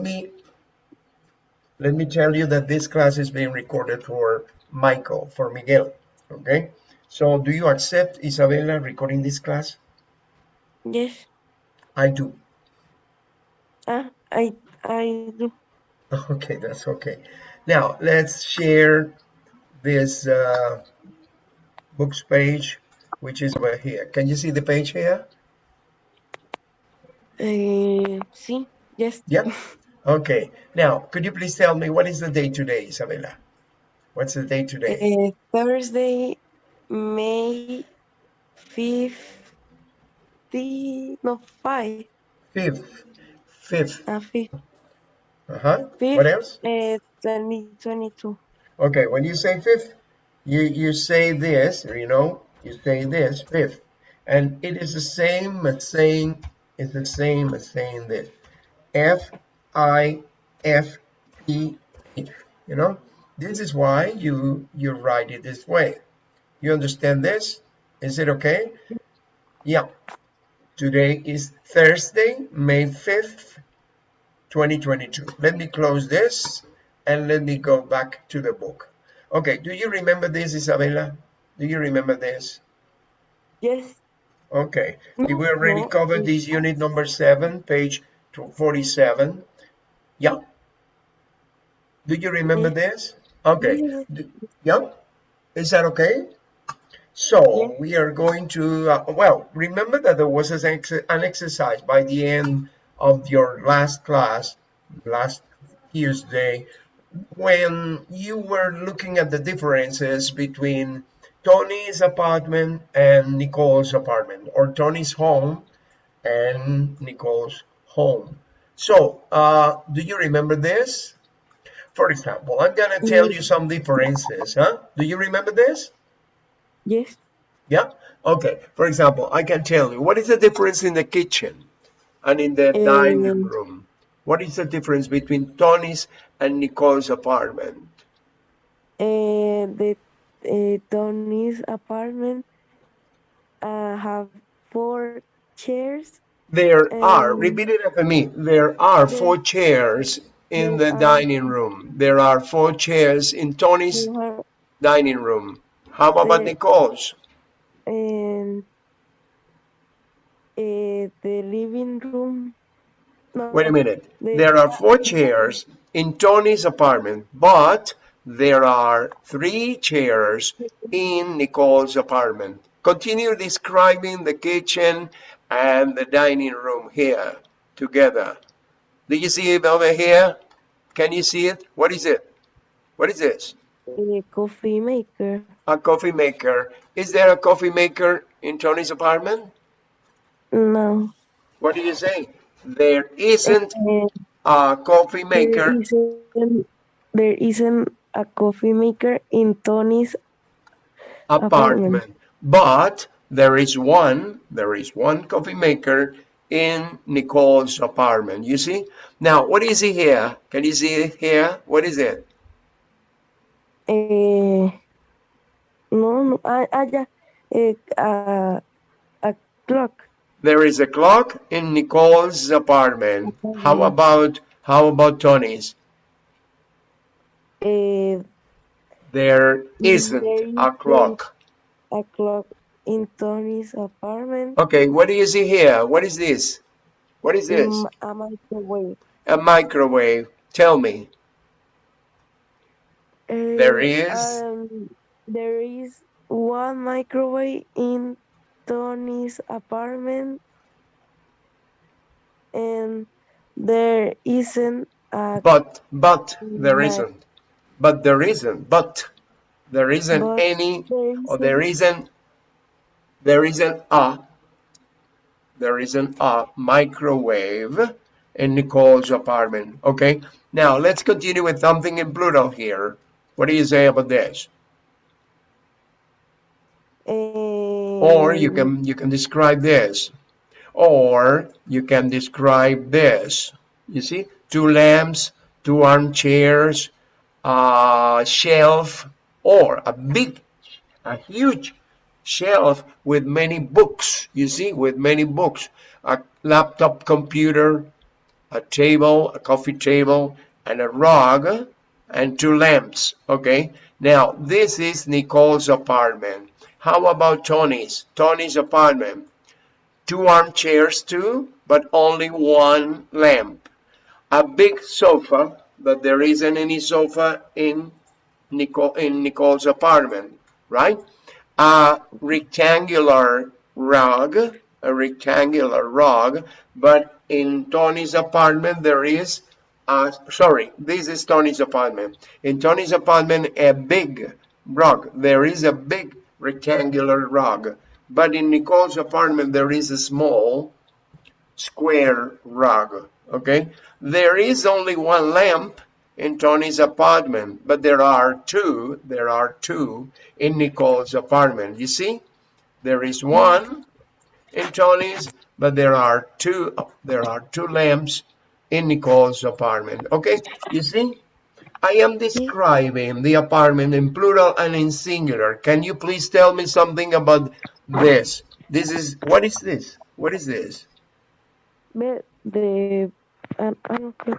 me let me tell you that this class is being recorded for Michael, for Miguel, okay? So do you accept Isabella recording this class? Yes. I do. Ah, I I do. Okay, that's okay. Now let's share this uh, books page, which is over here. Can you see the page here? Uh, sí. Yes. Yep. Okay. Now, could you please tell me what is the day today, Isabella? What's the day today? Uh, Thursday, May fifth. No, five. Fifth. Fifth. Uh, fifth. Uh-huh. Fifth. What else? Uh, 2022. Okay, when you say fifth, you, you say this, you know, you say this, fifth. And it is the same as saying, it's the same as saying this. F I F E H. You know, this is why you you write it this way. You understand this? Is it okay? Yeah. Today is Thursday, May 5th, 2022. Let me close this and let me go back to the book. Okay, do you remember this, Isabella? Do you remember this? Yes. Okay, we already covered this unit number seven, page 47. Yeah. Do you remember Yes. this? Okay. Yeah. Is that okay? So Yes. we are going to, uh, well, remember that there was an, ex an exercise by the end of your last class, last Tuesday, when you were looking at the differences between Tony's apartment and Nicole's apartment, or Tony's home and Nicole's home. So, uh, do you remember this? For example, I'm gonna tell you some differences, huh? Do you remember this? Yes. Yeah? Okay. For example, I can tell you, what is the difference in the kitchen and in the dining Um, room? What is the difference between Tony's and Nicole's apartment? Uh, the uh, Tony's apartment uh, have four chairs. There are, Um, repeat it after me, there are there- four chairs in the are- dining room. There are four chairs in Tony's are, dining room. How about There- Nicole's? and uh, the living room. No, Wait a minute. the- There are four chairs in Tony's apartment, but there are three chairs in Nicole's apartment. Continue describing the kitchen and the dining room here together. Do you see it over here? Can you see it? What is it? What is this? A coffee maker. A coffee maker. Is there a coffee maker in Tony's apartment? No. What do you say? There isn't a coffee maker. There isn't, there isn't a coffee maker in Tony's. apartment. Apartment. But there is one, there is one coffee maker in Nicole's apartment. You see? Now, what is it here? Can you see it here? What is it? Eh, no, no, ah, ah, ya, eh, a, a clock. There is a clock in Nicole's apartment. How about how about Tony's? Eh, There isn't a clock. a clock in Tony's apartment. Okay, what is do you see here? What is this? What is this? A microwave. A microwave. Tell me. Eh, There is? um, there is one microwave in Tony's apartment, and there isn't a But, but, there Right. isn't. But there isn't. But there isn't But any, there or there isn't- there isn't a, there is an a microwave in Nicole's apartment. Okay. Now let's continue with something in plural here. What do you say about this? Oh. Or you can you can describe this. Or you can describe this. You see, two lamps, two armchairs, a shelf, or a big, a huge shelf with many books. You see, with many books, a laptop computer, a table, a coffee table, and a rug, and two lamps, okay? Now, this is Nicole's apartment. How about Tony's? Tony's apartment. Two armchairs too, but only one lamp. A big sofa, but there isn't any sofa in Nicole, in Nicole's apartment, right? A rectangular rug, a rectangular rug, but in Tony's apartment there is, uh, sorry, this is Tony's apartment. In Tony's apartment, a big rug. There is a big rectangular rug, but in Nicole's apartment there is a small square rug, okay? There is only one lamp in Tony's apartment, but there are two, there are two in Nicole's apartment. You see, there is one in Tony's, but there are two, there are two lamps in Nicole's apartment. Okay, you see, I am describing the apartment in plural and in singular. Can you please tell me something about this? This is, what is this? What is this? De, um, I don't know.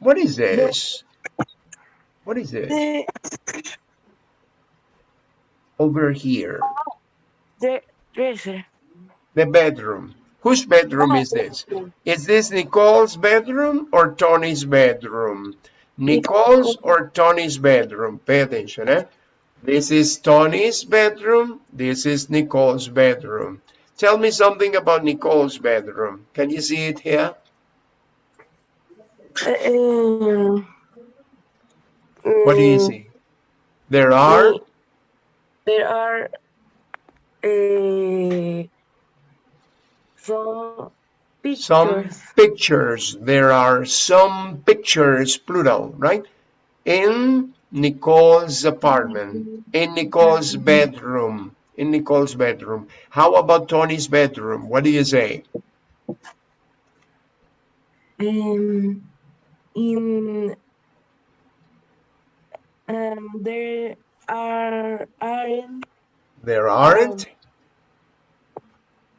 What is this? What is this? Over here, dresser. the bedroom. Whose bedroom is this? Is this Nicole's bedroom or Tony's bedroom? Nicole's or Tony's bedroom? Pay attention, eh? This is Tony's bedroom. This is Nicole's bedroom. Tell me something about Nicole's bedroom. Can you see it here? Um, What do you mm, see? There are There are uh, some pictures. some pictures. There are some pictures, plural, right? In Nicole's apartment, in Nicole's bedroom, in Nicole's bedroom. How about Tony's bedroom? What do you say? Um, in um, there are aren't There aren't.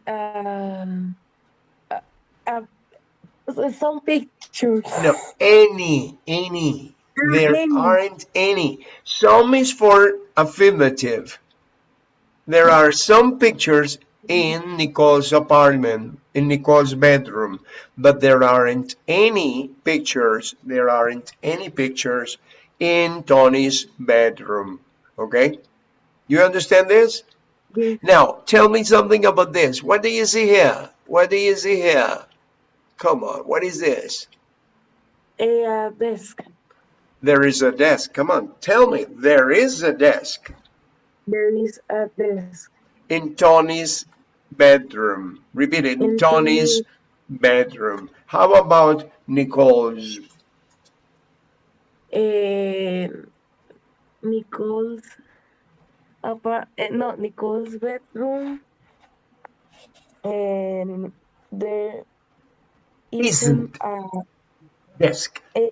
um, uh, uh, some pictures. No, any, any. There Any. aren't any. Some is for affirmative. There are some pictures in Nicole's apartment, in Nicole's bedroom, but there aren't any pictures, there aren't any pictures in Tony's bedroom. Okay? You understand this? Yes. Now, tell me something about this. What do you see here? What do you see here? Come on, what is this? A uh, desk. There is a desk. Come on, tell me. There is a desk There is a desk. In Tony's bedroom. Repeat it. In Tony's bedroom. How about Nicole's? Uh, Nicole's apart. Uh, no, Nicole's bedroom. And there isn't a, Desk. a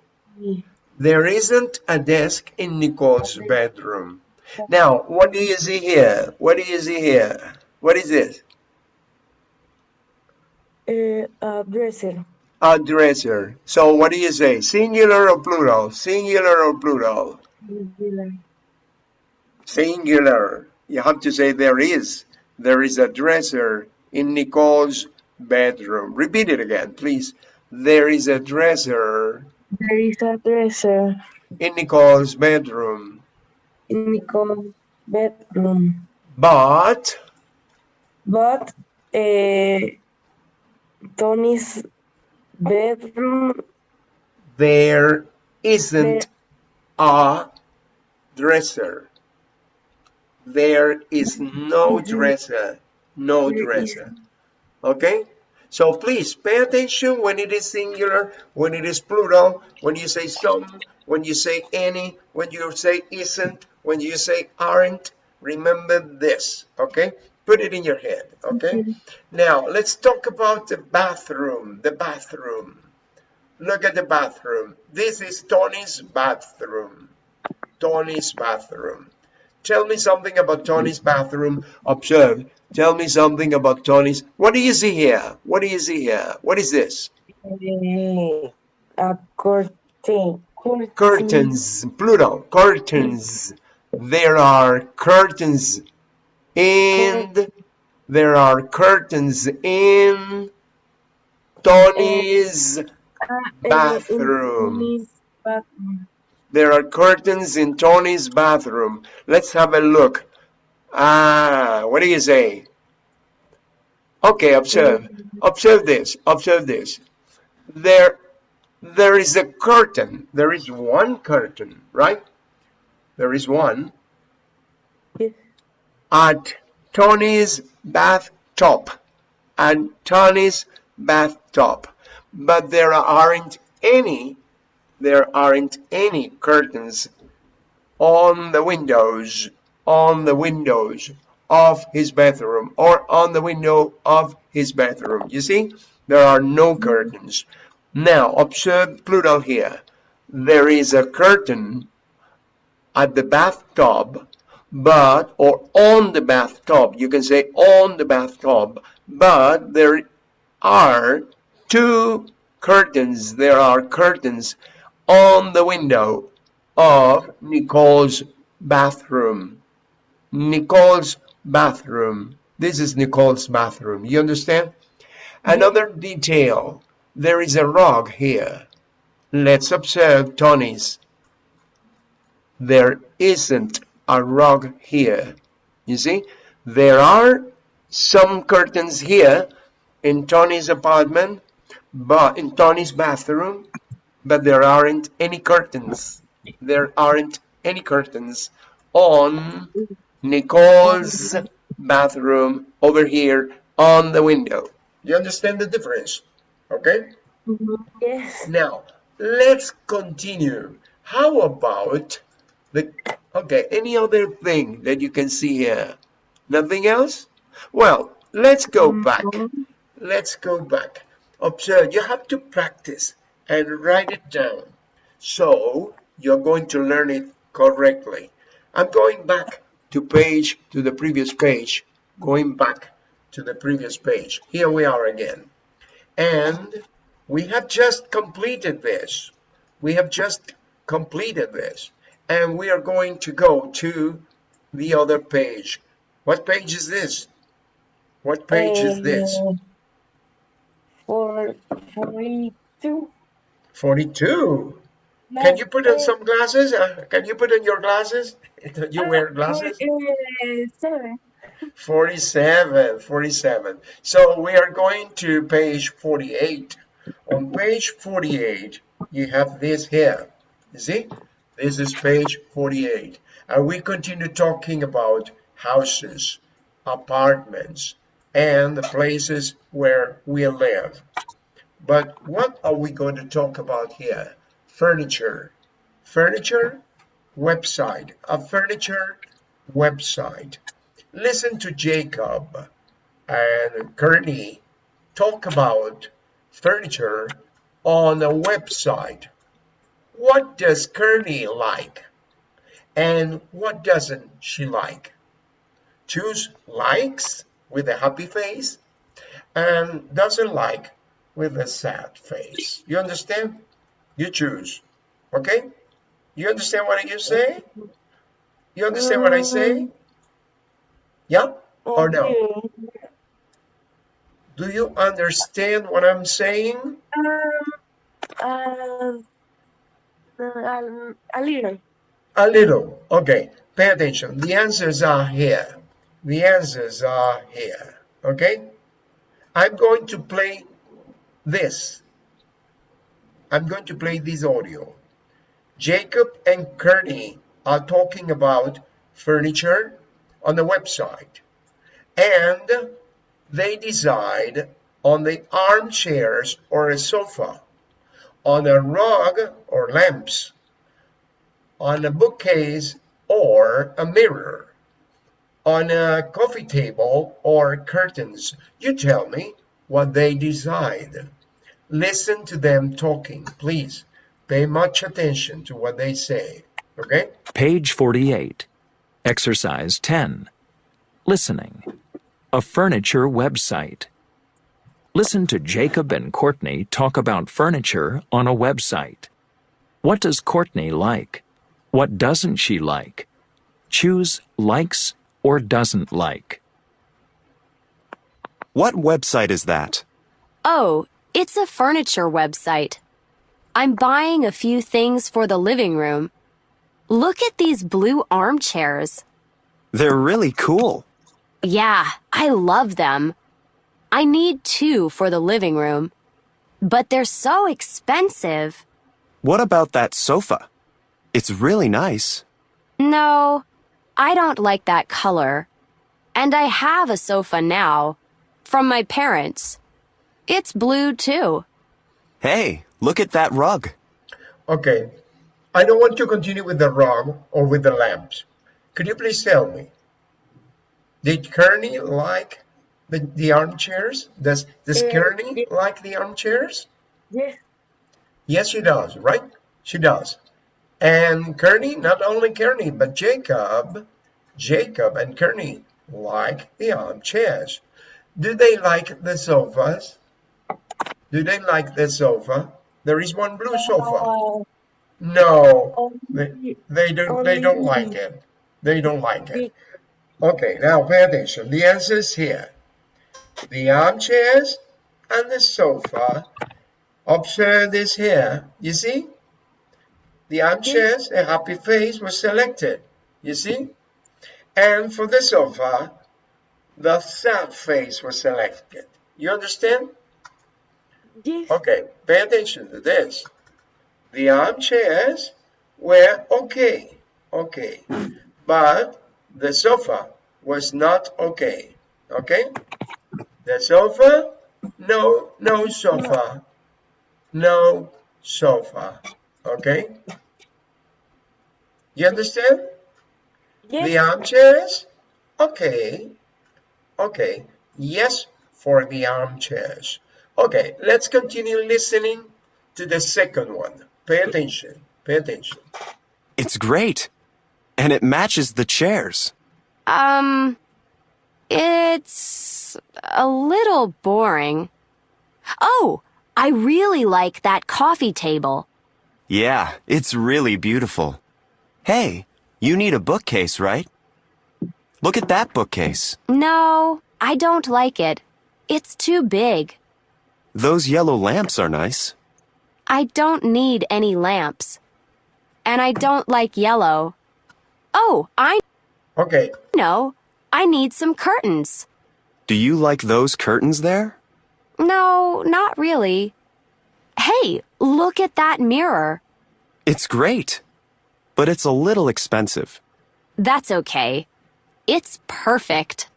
There isn't a desk in Nicole's bedroom. Now, what do you see here? What do you see here? What is this? a, a dresser. A dresser. So what do you say? Singular or plural? Singular or plural? Singular. Singular. You have to say there is. There is a dresser in Nicole's bedroom. Repeat it again, please. There is a dresser There is a dresser in Nicole's bedroom. In Nicole's bedroom. But But uh, Tony's bedroom, there isn't a dresser. There is no dresser. No dresser. Okay? So please pay attention when it is singular, when it is plural, when you say some, when you say any, when you say isn't, when you say aren't. Remember this, okay? Put it in your head, okay? Now, let's talk about the bathroom. The bathroom. Look at the bathroom. This is Tony's bathroom. Tony's bathroom. Tell me something about Tony's bathroom. Observe. Tell me something about Tony's. What do you see here? What do you see here? What is this? a curtain. curtain. Curtains, plural, curtains. There are curtains and there are curtains in Tony's eh, bathroom. In his bathroom. There are curtains in Tony's bathroom. Let's have a look. Ah, what do you say? Okay, observe. Observe this. Observe this. There, there is a curtain. There is one curtain, right? There is one Yes. at Tony's bathtub. At Tony's bathtub. But there aren't any, there aren't any curtains on the windows, on the windows of his bathroom or on the window of his bathroom. You see, there are no curtains. Now, observe plural here. There is a curtain at the bathtub, but, or on the bathtub. You can say on the bathtub, but there are two curtains. There are curtains on the window of Nicole's bathroom. Nicole's bathroom. This is Nicole's bathroom. You understand? Another detail. There is a rug here. Let's observe Tony's. There isn't a rug here. You see? There are some curtains here in Tony's apartment, but in Tony's bathroom, but there aren't any curtains. There aren't any curtains on Nicole's bathroom over here on the window. You understand the difference? Okay? Mhm. Yes. Now, let's continue. How about the, okay, any other thing that you can see here? Nothing else? Well, let's go back. Mhm. Let's go back. Observe, you have to practice and write it down. So you're going to learn it correctly. I'm going back to page, to the previous page, going back to the previous page. Here we are again. And we have just completed this. We have just completed this. And we are going to go to the other page. What page is this? What page is this? Eh, For forty-two. 42. Can you put on some glasses? Uh, can you put on your glasses? You wear glasses? Uh, 47, 47. So we are going to page 48. On page 48, you have this here. You see? This is page 48. And we continue talking about houses, apartments, and the places where we live. But what are we going to talk about here? Furniture. Furniture website. A furniture website. Listen to Jacob and Courtney talk about furniture on a website. What does Courtney like? And what doesn't she like? Choose likes with a happy face and doesn't like with a sad face. You understand? You choose. Okay? You understand what I say? You understand what I say? Yeah or no? Do you understand what I'm saying? Um, uh, um, a little. A little. Okay. Pay attention. The answers are here. The answers are here. Okay? I'm going to play this. I'm going to play this audio. Jacob and Kearney are talking about furniture on the website. And they decide on the armchairs or a sofa, on a rug or lamps, on a bookcase or a mirror, on a coffee table or curtains. You tell me what they decide. Listen to them talking, please. Pay much attention to what they say, okay? Page 48. Exercise 10. Listening. A furniture website. Listen to Jacob and Courtney talk about furniture on a website. What does Courtney like? What doesn't she like? Choose likes or doesn't like. What website is that? Oh, it's a furniture website. I'm buying a few things for the living room. Look at these blue armchairs. They're really cool. Yeah, I love them. I need two for the living room. But they're so expensive. What about that sofa? It's really nice. No, I don't like that color. And I have a sofa now. From my parents. It's blue too. Hey, look at that rug. Okay, I don't want to continue with the rug or with the lamps. Could you please tell me, did Kearney like the, the armchairs? Does, does Uh, Kearney like the armchairs? Yes. Yes, she does, right? She does. And Kearney, not only Kearney, but Jacob, Jacob and Kearney like the armchairs. Do they like the sofas? Do they like the sofa? There is one blue sofa. No, they, they don't. They don't like it. They don't like it. Okay, now pay attention. The answer is here. The armchairs and the sofa. Observe this here. You see? The armchairs, a happy face was selected. You see? And for the sofa, the sad face was selected. You understand? Yes. Okay, pay attention to this. The armchairs were okay, okay, but the sofa was not okay, okay? The sofa, no, no sofa, no sofa, okay? You understand? Yes. The armchairs, okay, okay, yes for the armchairs. Okay, let's continue listening to the second one. Pay attention, pay attention. It's great. And it matches the chairs. Um, it's a little boring. Oh, I really like that coffee table. Yeah, it's really beautiful. Hey, you need a bookcase, right? Look at that bookcase. No, I don't like it. It's too big. Those yellow lamps are nice. I don't need any lamps. And I don't like yellow. Oh, I Okay, know. I need some curtains. Do you like those curtains there? No, not really. Hey, look at that mirror. It's great. But it's a little expensive. That's okay. It's perfect.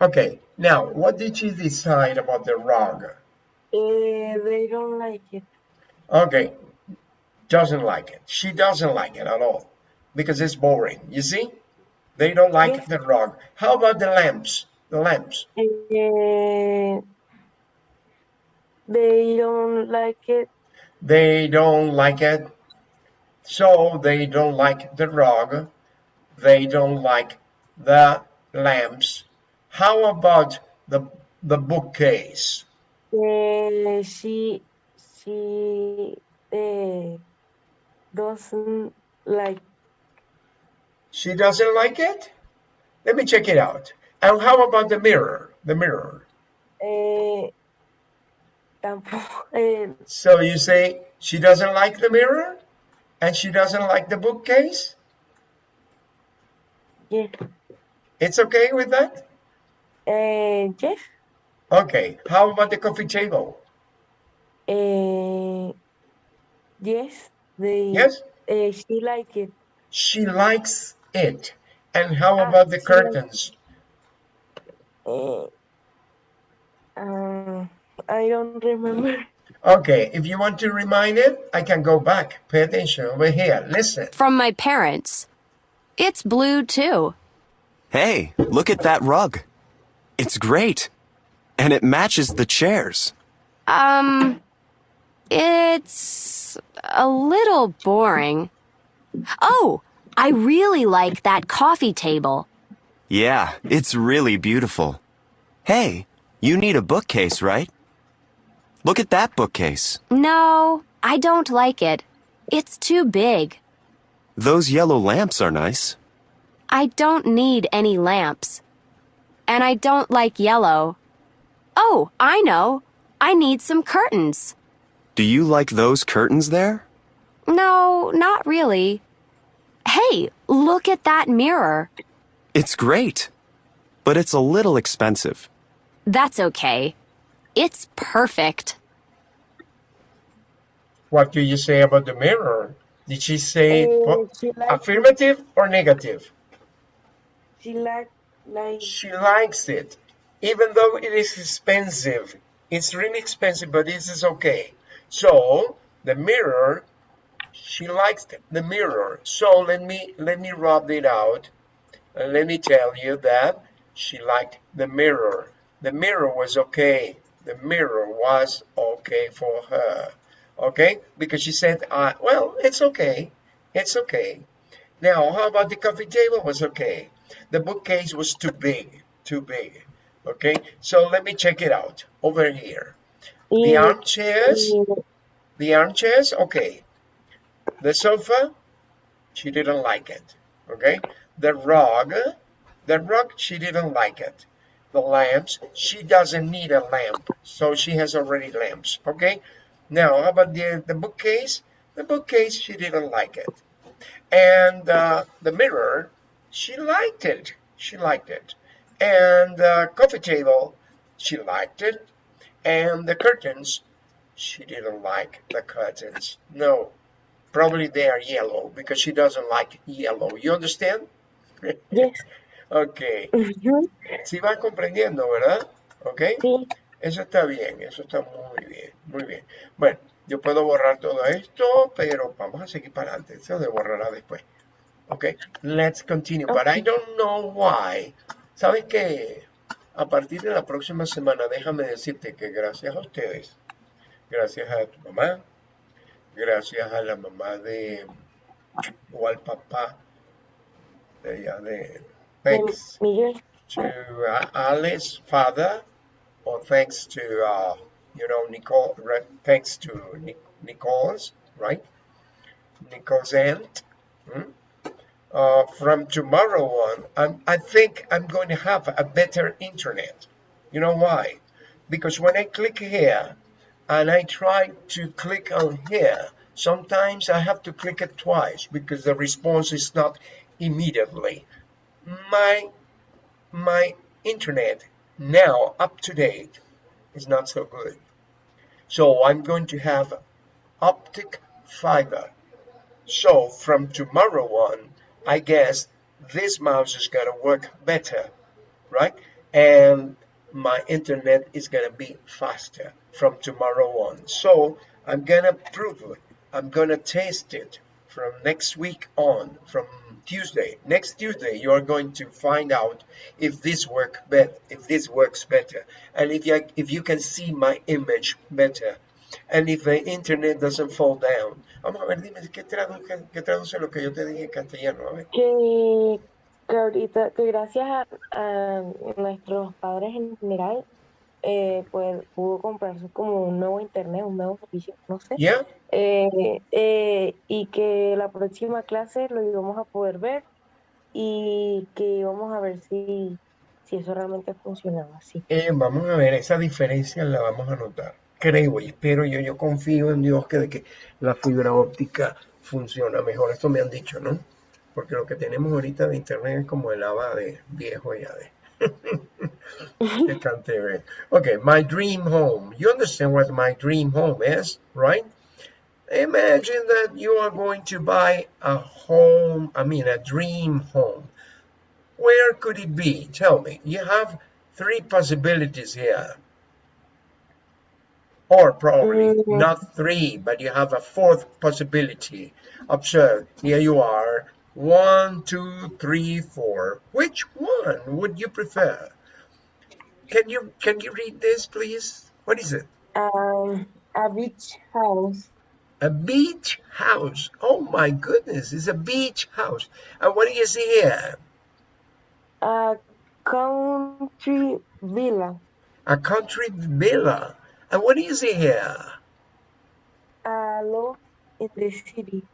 okay. Now, what did she decide about the rug? Uh, they don't like it. Okay, doesn't like it. She doesn't like it at all because it's boring. You see? They don't like Yes. the rug. How about the lamps? The lamps. Uh, they don't like it. They don't like it. So they don't like the rug. They don't like the lamps. How about the the bookcase? Uh, she she uh, doesn't like. She doesn't like it? Let me check it out. And how about the mirror? The mirror. Uh, tampoco. Uh, So you say she doesn't like the mirror? And she doesn't like the bookcase? yeah. It's okay with that? Uh, yes. Okay. How about the coffee table? Uh, yes. They. Yes? Uh, she like it. She likes it. And how Ah, about the she likes- curtains? Uh, uh, I don't remember. Okay, if you want to remind it, I can go back. Pay attention over here. Listen. From my parents. It's blue too. Hey, look at that rug. It's great. And it matches the chairs. Um, it's a little boring. Oh, I really like that coffee table. Yeah, it's really beautiful. Hey, you need a bookcase, right? Look at that bookcase. No, I don't like it. It's too big. Those yellow lamps are nice. I don't need any lamps. And I don't like yellow. Oh, I know. I need some curtains. Do you like those curtains there? No, not really. Hey, look at that mirror. It's great. But it's a little expensive. That's okay. It's perfect. What do you say about the mirror? Did she say oh, po- she affirmative or negative? she like She likes it, even though it is expensive. It's really expensive, but this is okay. So the mirror, she likes the mirror. So let me let me rub it out. Let me tell you that she liked the mirror. The mirror was okay. The mirror was okay for her. Okay, because she said, uh, "Well, it's okay. It's okay." Now, how about the coffee table? Was okay. The bookcase was too big, too big. Okay, so let me check it out over here. The armchairs, the armchairs, okay. The sofa, she didn't like it. Okay, the rug, the rug, she didn't like it. The lamps, she doesn't need a lamp, so she has already lamps. Okay, now how about the the bookcase? The bookcase, she didn't like it and uh, the mirror she liked it. She liked it. And the coffee table she liked it. And the curtains she didn't like the curtains. No probably they are yellow because she doesn't like yellow. You understand? Yes. okay. Ujú, si van comprendiendo verdad? Okay Sí. eso está bien eso está muy bien muy bien. Bueno yo puedo borrar todo esto pero vamos a seguir para adelante. Eso de borrará después Okay, let's continue. But I don't know why. ¿Sabes qué? A partir de la próxima semana, déjame decirte que gracias a ustedes, gracias a tu mamá, gracias a la mamá de, o al papá de ella, de thanks to uh, Alice's father, or thanks to, uh, you know, Nicole, thanks to Nic- Nicole's, right? Nicole's aunt. hmm? Uh, from tomorrow on, I'm, I think I'm going to have a better internet. You know why? Because when I click here and I try to click on here, sometimes I have to click it twice because the response is not immediately. My my internet now up to date is not so good. So I'm going to have optic fiber. So from tomorrow on, I guess this mouse is gonna work better, right? And my internet is gonna be faster from tomorrow on. So I'm gonna prove it. I'm gonna test it from next week on, from Tuesday. Next Tuesday, you are going to find out if this work bet if this works better, and if you if you can see my image better, and if the internet doesn't fall down. Vamos a ver, dime qué traduce, qué traduce lo que yo te dije en castellano. A ver. Que, que ahorita, que gracias a, a nuestros padres en general, eh, pues pudo comprarse como un nuevo internet, un nuevo servicio, no sé. Yeah. Eh, eh, y que la próxima clase lo íbamos a poder ver y que íbamos a ver si, si eso realmente funcionaba así. Eh, vamos a ver, esa diferencia la vamos a notar. Creo y espero yo, yo confío en Dios que de que la fibra óptica funciona mejor. Esto me han dicho, ¿no? Porque lo que tenemos ahorita de internet es como el haba de viejo ya de. bien. Okay, my dream home. You understand what my dream home is, right? Imagine that you are going to buy a home, I mean a dream home. Where could it be? Tell me. You have three possibilities here. Or probably Mm. not three, but you have a fourth possibility. Observe, here you are. One, two, three, four. Which one would you prefer? Can you can you read this, please? What is it? Um, a beach house, A beach house. Oh my goodness, it's a beach house. And what do you see here? a country villa, A country villa. And what is it here? A loft in the city.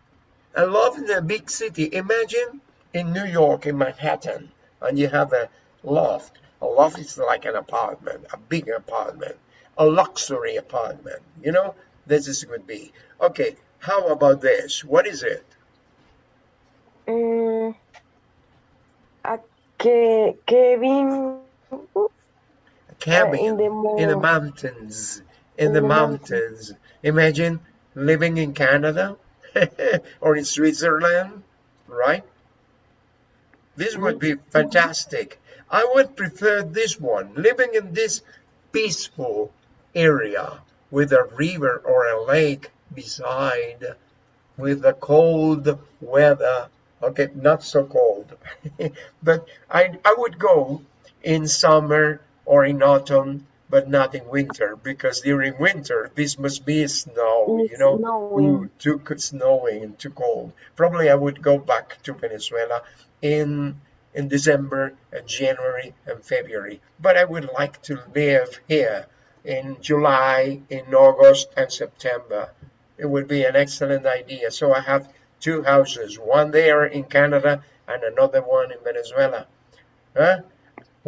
I love the big city. Imagine in New York, in Manhattan, and you have a loft. A loft is like an apartment, a big apartment, a luxury apartment. You know, this is would be. Okay, how about this? What is it? Mm, a Ke- Kevin A cabin in the in the mountains. In the the mountains. mountains. Imagine living in Canada or in Switzerland, right? This would be mm-hmm. fantastic. I would prefer this one, living in this peaceful area with a river or a lake beside, with the cold weather. Okay, not so cold, but I, I would go in summer or in autumn, but not in winter, because during winter, this must be snow, you know, snowing. Ooh, too snowing and too cold. Probably I would go back to Venezuela in in December and January and February. But I would like to live here in July, in August and September. It would be an excellent idea. So I have two houses, one there in Canada and another one in Venezuela. Huh?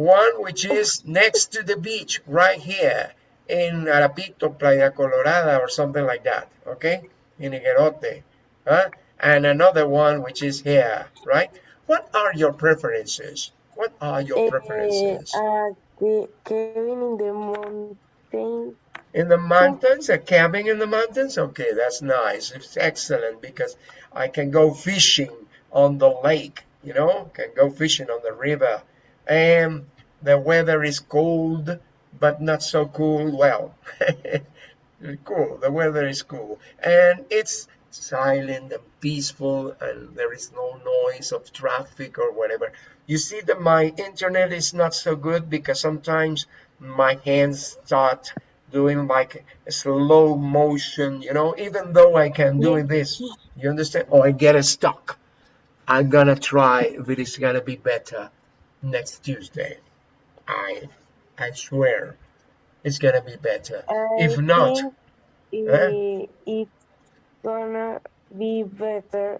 One which is next to the beach right here in Arapito, Playa Colorada or something like that. Okay? In Higuerote. Huh? And another one which is here, right? What are your preferences? What are your Eh, preferences? a Ke- Kevin in the mountain. In the mountains, a cabin in the mountains? Okay, that's nice. It's excellent because I can go fishing on the lake, you know, can go fishing on the river. And the weather is cold, but not so cool. Well, cool. The weather is cool. And it's silent and peaceful, and there is no noise of traffic or whatever. You see that my internet is not so good because sometimes my hands start doing like a slow motion, you know, even though I can do this, you understand? Or I get a stuck. I'm gonna try if it is gonna be better next Tuesday. I I swear it's gonna be better. I If not, it's gonna be better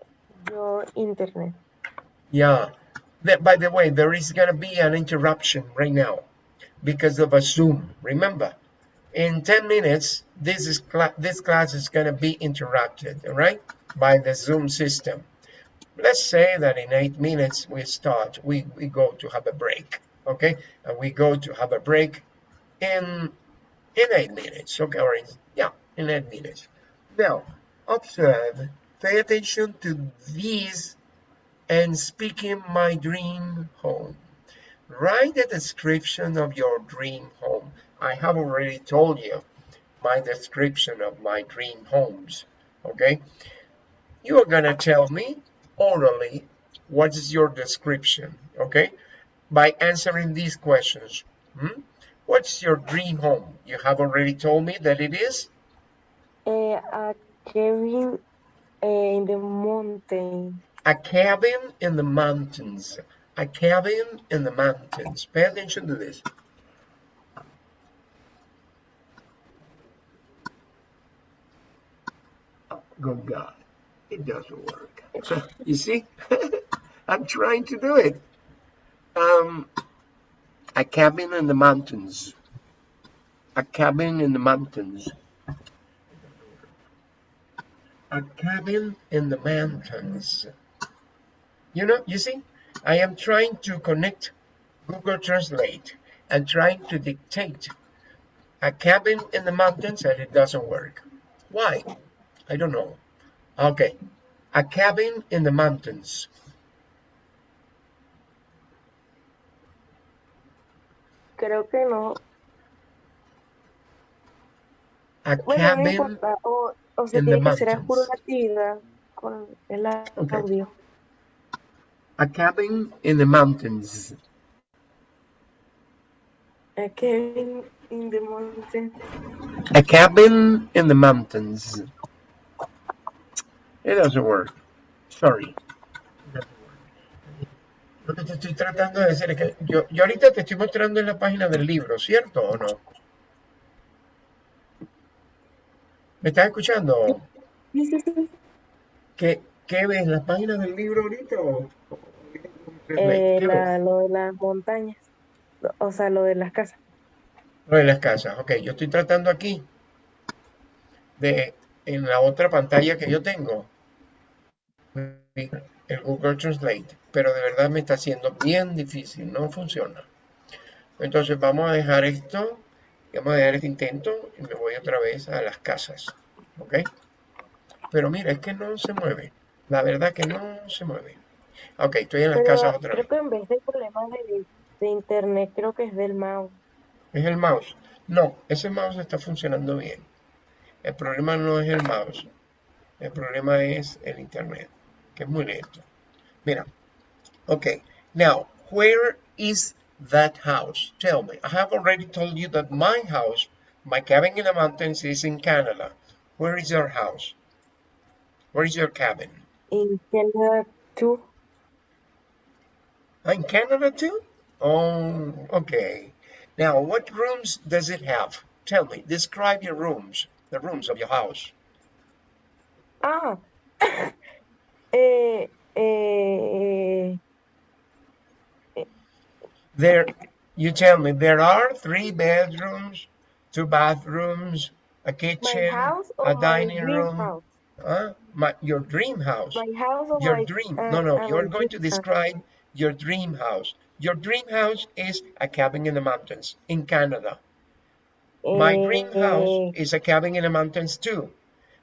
your internet. Yeah. That, by the way, there is gonna be an interruption right now because of a Zoom. Remember, in 10 minutes, this is cla this class is gonna be interrupted, all right, by the Zoom system. Let's say that in eight minutes we start, we, we go to have a break, okay? And we go to have a break in in eight minutes, okay? Or in, yeah, in eight minutes. Now, observe, pay attention to these and speaking my dream home. Write a description of your dream home. I have already told you my description of my dream homes, okay? You are gonna tell me orally what is your description, okay? By answering these questions. Hmm? What's your dream home? You have already told me that it is a cabin eh, in the mountain. a cabin in the mountains. A cabin in the mountains. Pay attention to this. Good God, it doesn't work. So, you see, I'm trying to do it. Um, a cabin in the mountains. A cabin in the mountains. A cabin in the mountains. You know, you see, I am trying to connect Google Translate and trying to dictate a cabin in the mountains and it doesn't work. Why? I don't know. Okay, a cabin in the mountains. Creo que no. A Bueno, no cabin. importa. O, o se in the tiene que hacer a juro mountains. actividad con el Okay. A cabin in the mountains. A Kevin in the mountain. A cabin in the mountains. It doesn't work. Sorry. Lo que te estoy tratando de decir es que yo, yo ahorita te estoy mostrando en la página del libro, ¿cierto o no? ¿Me estás escuchando? Sí, sí, sí. ¿Qué, ¿Qué, ves? ¿Las páginas del libro ahorita eh, la, lo de las montañas, o sea, lo de las casas. Lo de las casas, ok. Yo estoy tratando aquí de en la otra pantalla que yo tengo el Google Translate, pero de verdad me está haciendo bien difícil, no funciona. Entonces vamos a dejar esto, vamos a dejar este intento y me voy otra vez a las casas, ¿ok? Pero mira, es que no se mueve, la verdad que no se mueve. Ok, estoy en las Pero casas otra creo vez. que en vez de problemas de, de internet, creo que es del mouse. ¿Es el mouse? No, ese mouse está funcionando bien. El problema no es el mouse, el problema es el internet, que es muy. Mira, okay, now, where is that house? Tell me. I have already told you that my house, my cabin in the mountains is in Canada. Where is your house? Where is your cabin? In Canada 2, Ah, In Canada too? Oh, okay. Now, what rooms does it have? Tell me, describe your rooms, the rooms of your house. ah, eh, eh, There, you tell me, there are three bedrooms, two bathrooms, a kitchen, a dining room. house? Huh? My, your dream house. My house or Your my, dream. uh, No, no, uh, you're going to house? describe your dream house. Your dream house is a cabin in the mountains in Canada. My dream house Eh, is a cabin in the mountains too.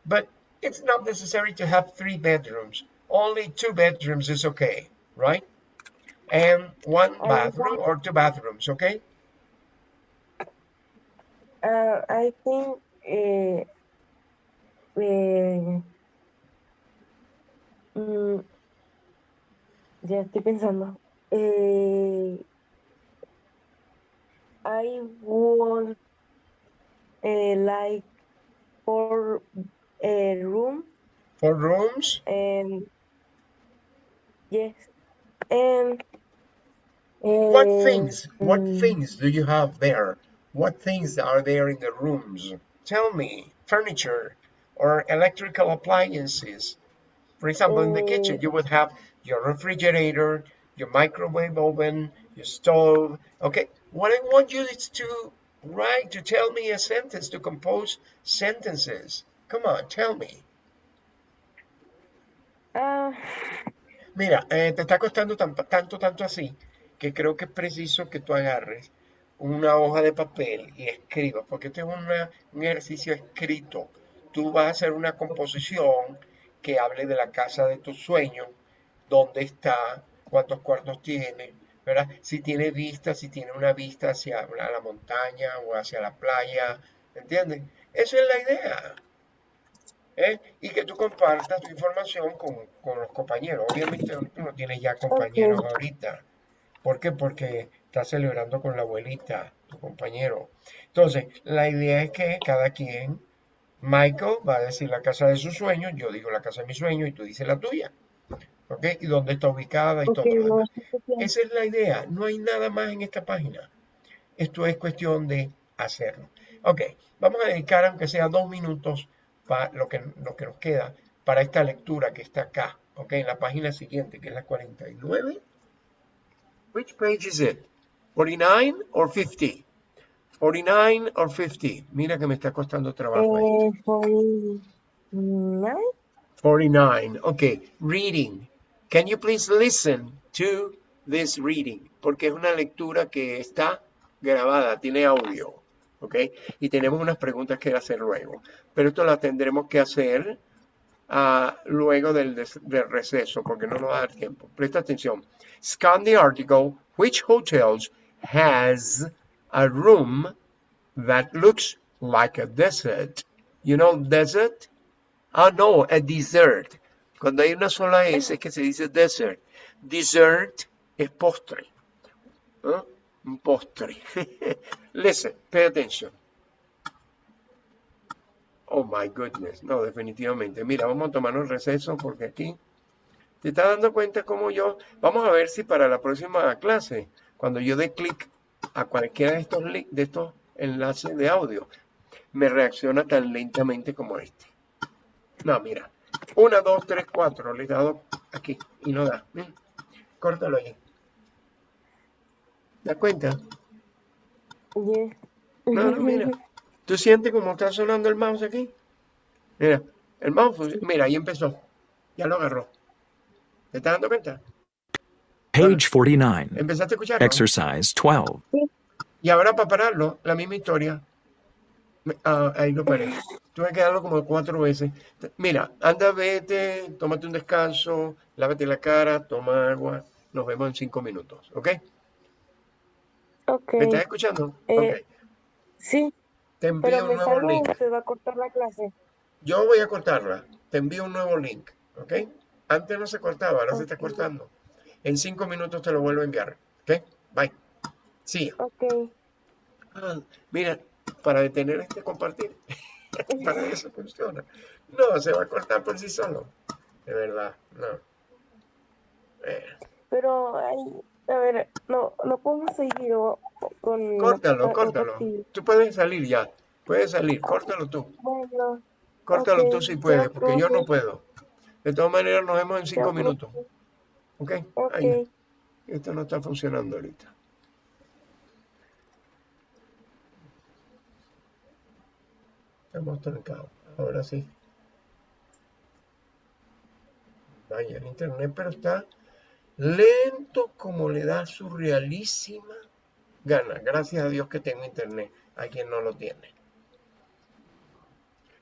But it's not necessary to have three bedrooms. Only two bedrooms is okay, right? And one bathroom or two bathrooms, okay? uh, I think eh, eh, mm, ya estoy pensando. Eh, I would eh, like four a room Four rooms, and yes and what eh, things, what mm, things do you have there? What things are there in the rooms? Tell me, furniture or electrical appliances. For example, in the kitchen, eh, you would have your refrigerator, your microwave oven, your stove. Okay, what I want you is to write, to tell me a sentence, to compose sentences. Come on, tell me. ah, Mira, eh, te está costando tanto, tanto, tanto así, que creo que es preciso que tú agarres una hoja de papel y escribas, porque este es una- un ejercicio escrito. Tú vas a hacer una composición que hable de la casa de tus sueños, dónde está, cuántos cuartos tiene, ¿verdad? Si tiene vista, si tiene una vista hacia la montaña o hacia la playa, ¿entiendes? Esa es la idea. ¿Eh? Y que tú compartas tu información con, con los compañeros. Obviamente tú no tienes ya compañeros ahorita. ¿Por qué? Porque estás celebrando con la abuelita, tu compañero. Entonces, la idea es que cada quien, Michael va a decir la casa de sus sueños, yo digo la casa de mis sueños y tú dices la tuya. ¿Ok? Y dónde está ubicada y ok, todo lo no. Esa es la idea. No hay nada más en esta página. Esto es cuestión de hacerlo. Ok, vamos a dedicar aunque sea dos minutos para lo que, lo que nos queda para esta lectura que está acá. Ok, en la página siguiente, que es la 49. Which page is it? 49 or 50? 49 or 50? Mira que me está costando trabajo. Eh, soy nine. 49. Okay, reading. Can you please listen to this reading? Porque es una lectura que está grabada, tiene audio. ¿Ok? Y tenemos unas preguntas que hacer luego. Pero esto las tendremos que hacer ah, luego del, del receso, porque no nos va a dar tiempo. Presta atención. Scan the article. Which hotels has a room that looks like a desert? You know desert? Ah, no, a dessert. Cuando hay una sola S es que se dice desert. Dessert es postre. ¿eh? Postre. Listen, pay attention. Oh my goodness. No, definitivamente. Mira, vamos a tomarnos un receso porque aquí te estás dando cuenta como yo. Vamos a ver si para la próxima clase, cuando yo dé clic a cualquiera de estos, de estos enlaces de audio, me reacciona tan lentamente como este. No, mira. Una, dos, tres, cuatro. Le he dado aquí y no da. Córtalo ahí. ¿Te das cuenta? Yes. No, no, mira. ¿Tú sientes cómo está sonando el mouse aquí? Mira, el mouse, mira, ahí empezó. Ya lo agarró. ¿Te estás dando cuenta? Page 49. Empezaste a escucharlo. Exercise 12. Y ahora para pararlo, la misma historia. Ah, ahí lo paré. Tuve que darlo como cuatro veces. Mira, anda, vete, tómate un descanso, lávate la cara, toma agua. Nos vemos en cinco minutos, ¿ok? ¿Me estás escuchando? Eh. Sí, Te envío pero un nuevo salgo link. se va a cortar la clase. Yo voy a cortarla. Te envío un nuevo link, ¿ok? Antes no se cortaba, ahora se está cortando. En cinco minutos te lo vuelvo a enviar, ¿ok? Bye. Sí. Ok. Ah, mira, para detener este compartir, para eso funciona. No, se va a cortar por sí solo. De verdad, no. Eh, Pero, ay, a ver, no, no podemos seguir con... córtalo, córtalo. Tú puedes salir ya. Puedes salir, córtalo tú. Bueno, Córtalo tú si puedes, porque yo no puedo. De todas maneras, nos vemos en cinco minutos. ¿Ok? Ok. Ahí. Esto no está funcionando ahorita. Estamos trancados. Ahora sí. Vaya, el internet, pero está lento como le da su realísima gana. Gracias a Dios que tengo internet. Hay quien no lo tiene.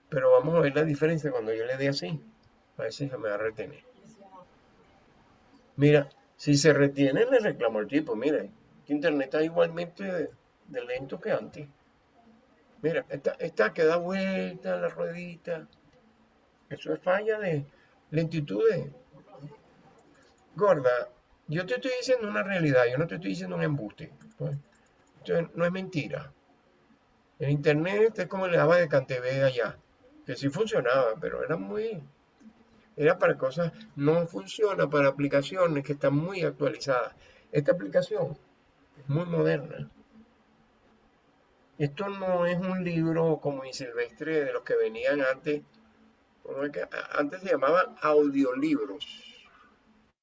Pero vamos a ver la diferencia cuando yo le dé así. A ver si se me va a retener. Mira, si se retiene, le reclamo al tipo. Mira, internet está igualmente de, lento que antes. Mira, está que da vuelta la ruedita. Eso es falla de lentitud. Gorda, yo te estoy diciendo una realidad, yo no te estoy diciendo un embuste. pues. Esto no es mentira. El internet es como le daba de Cantv allá, que sí funcionaba, pero era muy... Era para cosas, no funciona para aplicaciones que están muy actualizadas. Esta aplicación es muy moderna. Esto no es un libro como y Silvestre de los que venían antes. Antes se llamaban audiolibros.